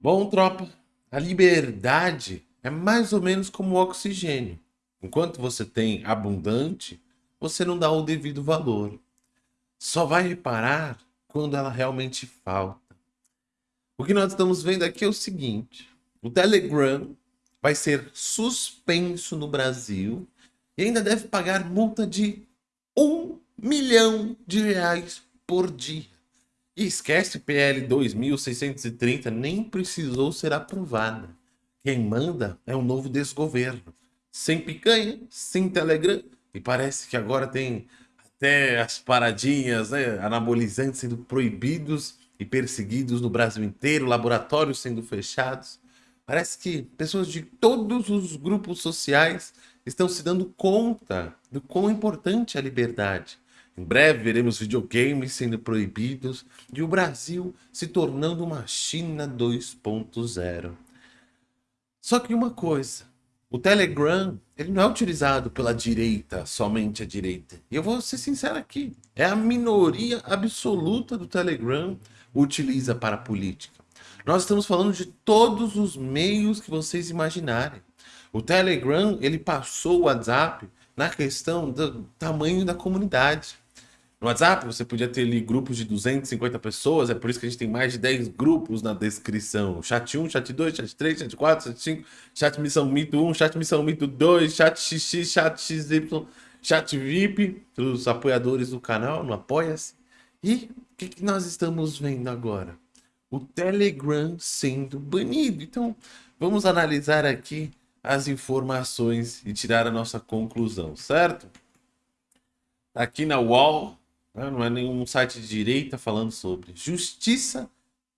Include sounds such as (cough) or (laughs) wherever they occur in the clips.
Bom, tropa, a liberdade é mais ou menos como o oxigênio. Enquanto você tem abundante, você não dá o devido valor. Só vai reparar quando ela realmente falta. O que nós estamos vendo aqui é o seguinte. O Telegram vai ser suspenso no Brasil e ainda deve pagar multa de um milhão de reais por dia. E esquece PL 2630, nem precisou ser aprovada. Quem manda é um novo desgoverno. Sem picanha, sem Telegram. E parece que agora tem até as paradinhas, né, anabolizantes sendo proibidos e perseguidos no Brasil inteiro, laboratórios sendo fechados. Parece que pessoas de todos os grupos sociais estão se dando conta do quão importante é a liberdade. Em breve veremos videogames sendo proibidos e o Brasil se tornando uma China 2.0. Só que uma coisa, o Telegram ele não é utilizado pela direita, somente a direita. E eu vou ser sincero aqui, é a minoria absoluta do Telegram utiliza para a política. Nós estamos falando de todos os meios que vocês imaginarem. O Telegram, ele passou o WhatsApp na questão do tamanho da comunidade. No WhatsApp, você podia ter ali grupos de 250 pessoas, é por isso que a gente tem mais de 10 grupos na descrição. Chat 1, chat 2, chat 3, chat 4, chat 5, chat missão mito 1, chat missão mito 2, chat XX, chat XY, chat VIP, os apoiadores do canal, no Apoia-se. E o que, que nós estamos vendo agora? o Telegram sendo banido. Então, vamos analisar aqui as informações e tirar a nossa conclusão, certo? Aqui na né, não é nenhum site de direita falando sobre justiça.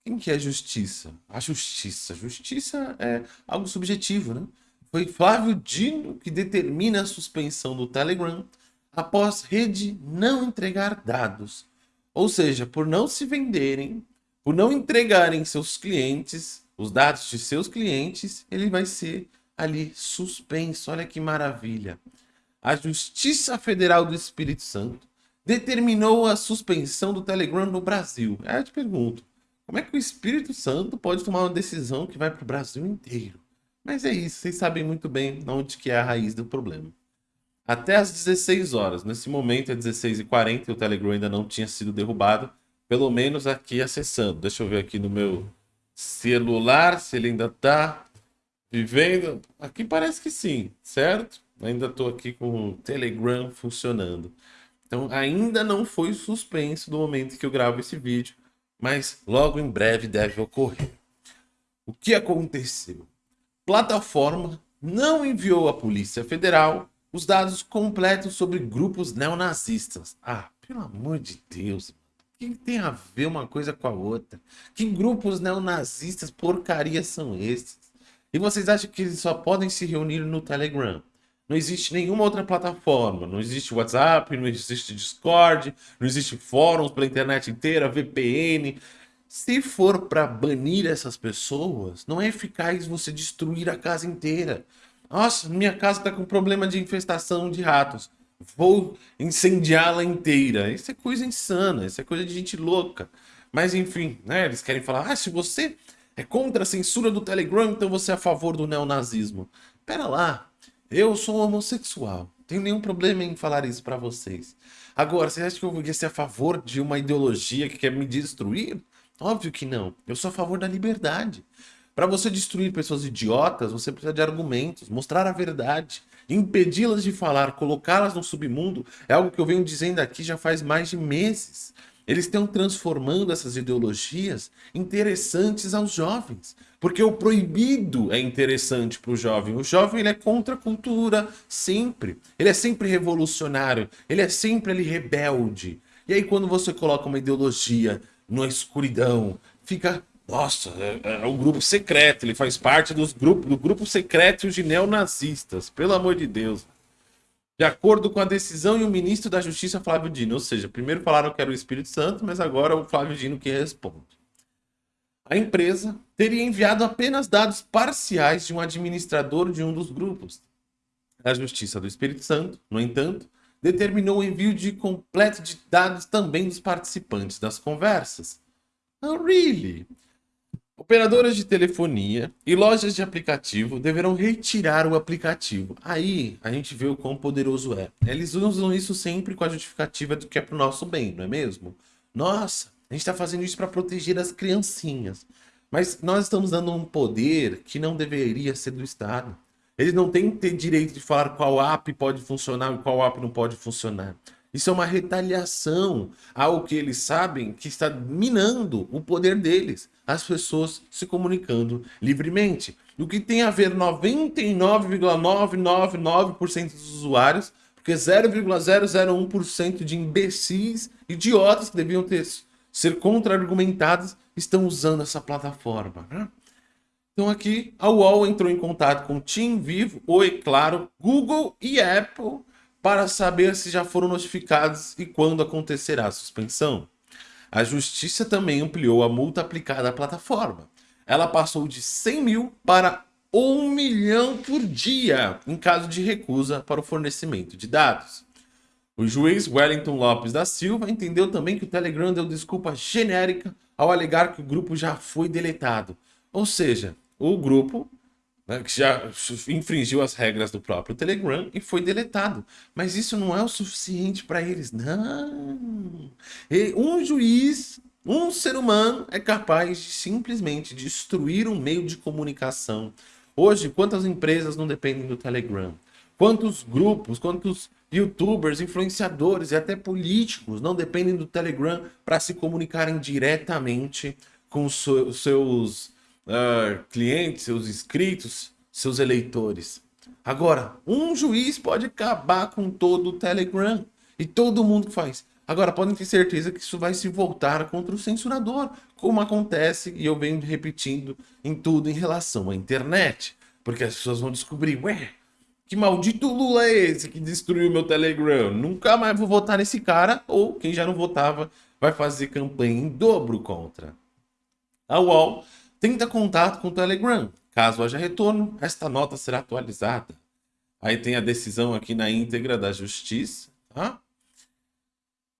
Quem que é justiça? A justiça. Justiça é algo subjetivo, né? Foi Flávio Dino que determina a suspensão do Telegram após rede não entregar dados. Ou seja, por não se venderem por não entregarem seus clientes, os dados de seus clientes, ele vai ser ali suspenso. Olha que maravilha. A Justiça Federal do Espírito Santo determinou a suspensão do Telegram no Brasil. Aí eu te pergunto, como é que o Espírito Santo pode tomar uma decisão que vai para o Brasil inteiro? Mas é isso, vocês sabem muito bem onde que é a raiz do problema. Até às 16 horas, nesse momento é 16h40 e o Telegram ainda não tinha sido derrubado, pelo menos aqui acessando. Deixa eu ver aqui no meu celular se ele ainda está vivendo. Aqui parece que sim, certo? Ainda estou aqui com o Telegram funcionando. Então ainda não foi suspenso no momento que eu gravo esse vídeo, mas logo em breve deve ocorrer. O que aconteceu? Plataforma não enviou à Polícia Federal os dados completos sobre grupos neonazistas. Ah, pelo amor de Deus que tem a ver uma coisa com a outra? Que grupos neonazistas porcaria são esses? E vocês acham que eles só podem se reunir no Telegram? Não existe nenhuma outra plataforma. Não existe WhatsApp, não existe Discord, não existe fóruns pela internet inteira, VPN. Se for para banir essas pessoas, não é eficaz você destruir a casa inteira. Nossa, minha casa está com problema de infestação de ratos vou incendiá-la inteira. Isso é coisa insana, isso é coisa de gente louca. Mas enfim, né, eles querem falar, ah, se você é contra a censura do Telegram, então você é a favor do neonazismo. Pera lá, eu sou homossexual, tenho nenhum problema em falar isso para vocês. Agora, você acha que eu vou ser a favor de uma ideologia que quer me destruir? Óbvio que não, eu sou a favor da liberdade. Para você destruir pessoas idiotas, você precisa de argumentos, mostrar a verdade. Impedi-las de falar, colocá-las no submundo, é algo que eu venho dizendo aqui já faz mais de meses. Eles estão transformando essas ideologias interessantes aos jovens. Porque o proibido é interessante para o jovem. O jovem ele é contra a cultura, sempre. Ele é sempre revolucionário, ele é sempre ali rebelde. E aí quando você coloca uma ideologia na escuridão, fica nossa, é, é, um grupo secreto, ele faz parte dos grupos, do grupo secreto de neonazistas, pelo amor de Deus. De acordo com a decisão e o ministro da Justiça, Flávio Dino. Ou seja, primeiro falaram que era o Espírito Santo, mas agora é o Flávio Dino que responde. A empresa teria enviado apenas dados parciais de um administrador de um dos grupos. A Justiça do Espírito Santo, no entanto, determinou o envio de completo de dados também dos participantes das conversas. Oh, really? Operadoras de telefonia e lojas de aplicativo deverão retirar o aplicativo. Aí a gente vê o quão poderoso é. Eles usam isso sempre com a justificativa do que é para o nosso bem, não é mesmo? Nossa, a gente está fazendo isso para proteger as criancinhas. Mas nós estamos dando um poder que não deveria ser do Estado. Eles não têm que ter direito de falar qual app pode funcionar e qual app não pode funcionar. Isso é uma retaliação ao que eles sabem que está minando o poder deles, as pessoas se comunicando livremente. O que tem a ver 99,999% dos usuários, porque 0,001% de imbecis, idiotas que deviam ter, ser contra-argumentados, estão usando essa plataforma. Né? Então aqui a UOL entrou em contato com Team Vivo, Oi Claro, Google e Apple para saber se já foram notificados e quando acontecerá a suspensão. A justiça também ampliou a multa aplicada à plataforma. Ela passou de 100 mil para 1 milhão por dia em caso de recusa para o fornecimento de dados. O juiz Wellington Lopes da Silva entendeu também que o Telegram deu desculpa genérica ao alegar que o grupo já foi deletado. Ou seja, o grupo né, que já infringiu as regras do próprio Telegram e foi deletado. Mas isso não é o suficiente para eles, não. Um juiz, um ser humano é capaz de simplesmente destruir um meio de comunicação. Hoje, quantas empresas não dependem do Telegram? Quantos grupos, quantos youtubers, influenciadores e até políticos não dependem do Telegram para se comunicarem diretamente com os seus uh, clientes, seus inscritos, seus eleitores. Agora, um juiz pode acabar com todo o Telegram e todo mundo que faz. Agora, podem ter certeza que isso vai se voltar contra o censurador, como acontece e eu venho repetindo em tudo em relação à internet. Porque as pessoas vão descobrir, ué, que maldito Lula é esse que destruiu meu Telegram? Nunca mais vou votar nesse cara, ou quem já não votava vai fazer campanha em dobro contra. A UOL Tenta contato com o Telegram. Caso haja retorno, esta nota será atualizada. Aí tem a decisão aqui na íntegra da justiça. Tá?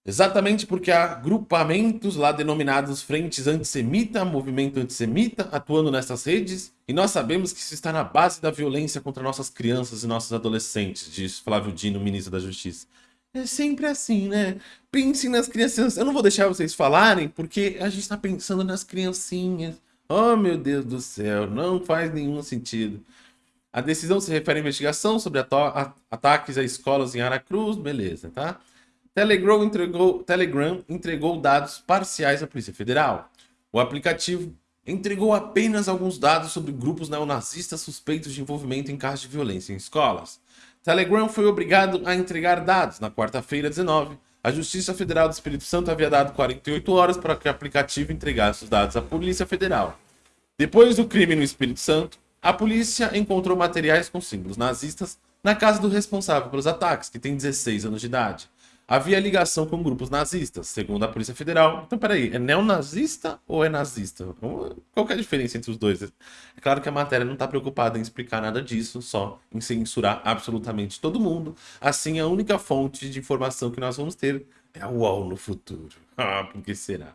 Exatamente porque há agrupamentos lá denominados Frentes Antissemita, Movimento Antissemita, atuando nessas redes, e nós sabemos que isso está na base da violência contra nossas crianças e nossos adolescentes, diz Flávio Dino, ministro da Justiça. É sempre assim, né? Pensem nas crianças. Eu não vou deixar vocês falarem, porque a gente está pensando nas criancinhas. Oh, meu Deus do céu, não faz nenhum sentido. A decisão se refere à investigação sobre ataques a escolas em Aracruz, beleza, tá? Telegram entregou, Telegram entregou dados parciais à Polícia Federal. O aplicativo entregou apenas alguns dados sobre grupos neonazistas suspeitos de envolvimento em casos de violência em escolas. Telegram foi obrigado a entregar dados na quarta-feira 19. A Justiça Federal do Espírito Santo havia dado 48 horas para que o aplicativo entregasse os dados à Polícia Federal. Depois do crime no Espírito Santo, a polícia encontrou materiais com símbolos nazistas na casa do responsável pelos ataques, que tem 16 anos de idade. Havia ligação com grupos nazistas, segundo a Polícia Federal. Então, peraí, é neonazista ou é nazista? Qual é a diferença entre os dois? É claro que a matéria não está preocupada em explicar nada disso, só em censurar absolutamente todo mundo. Assim, a única fonte de informação que nós vamos ter é a UOL no futuro. (laughs) Ah, por que será?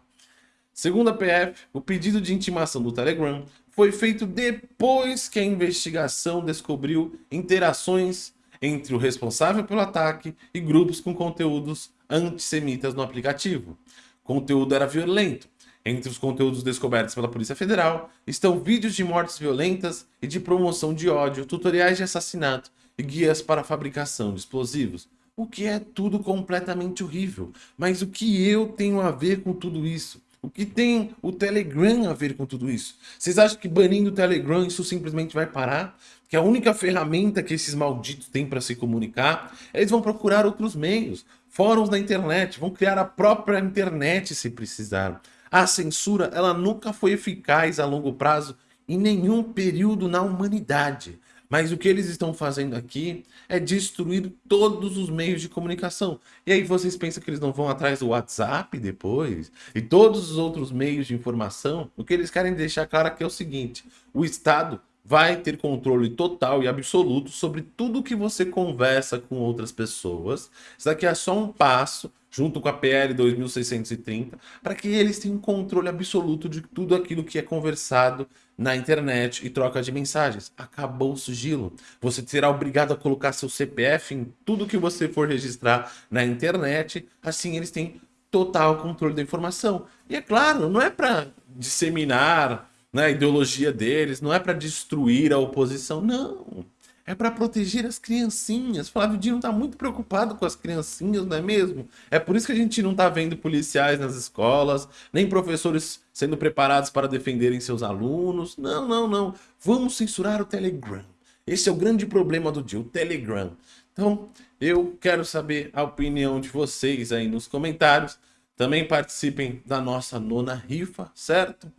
Segundo a PF, o pedido de intimação do Telegram foi feito depois que a investigação descobriu interações entre o responsável pelo ataque e grupos com conteúdos antissemitas no aplicativo. O conteúdo era violento. Entre os conteúdos descobertos pela Polícia Federal estão vídeos de mortes violentas e de promoção de ódio, tutoriais de assassinato e guias para fabricação de explosivos. O que é tudo completamente horrível. Mas o que eu tenho a ver com tudo isso? O que tem o Telegram a ver com tudo isso? Vocês acham que banindo o Telegram isso simplesmente vai parar? Que a única ferramenta que esses malditos têm para se comunicar, eles vão procurar outros meios, fóruns na internet, vão criar a própria internet se precisar. A censura, ela nunca foi eficaz a longo prazo em nenhum período na humanidade. Mas o que eles estão fazendo aqui é destruir todos os meios de comunicação. E aí vocês pensam que eles não vão atrás do WhatsApp depois? E todos os outros meios de informação? O que eles querem deixar claro aqui é o seguinte, o Estado vai ter controle total e absoluto sobre tudo que você conversa com outras pessoas. Isso daqui é só um passo junto com a PL 2630, para que eles tenham controle absoluto de tudo aquilo que é conversado na internet e troca de mensagens. Acabou o sigilo. Você será obrigado a colocar seu CPF em tudo que você for registrar na internet. Assim eles têm total controle da informação. E é claro, não é para disseminar né, a ideologia deles, não é para destruir a oposição, não. É para proteger as criancinhas. Flávio Dino está muito preocupado com as criancinhas, não é mesmo? É por isso que a gente não está vendo policiais nas escolas, nem professores sendo preparados para defenderem seus alunos. Não, não, não. Vamos censurar o Telegram. Esse é o grande problema do dia, o Telegram. Então, eu quero saber a opinião de vocês aí nos comentários. Também participem da nossa nona rifa, certo?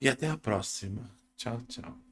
E até a próxima. Tchau, tchau.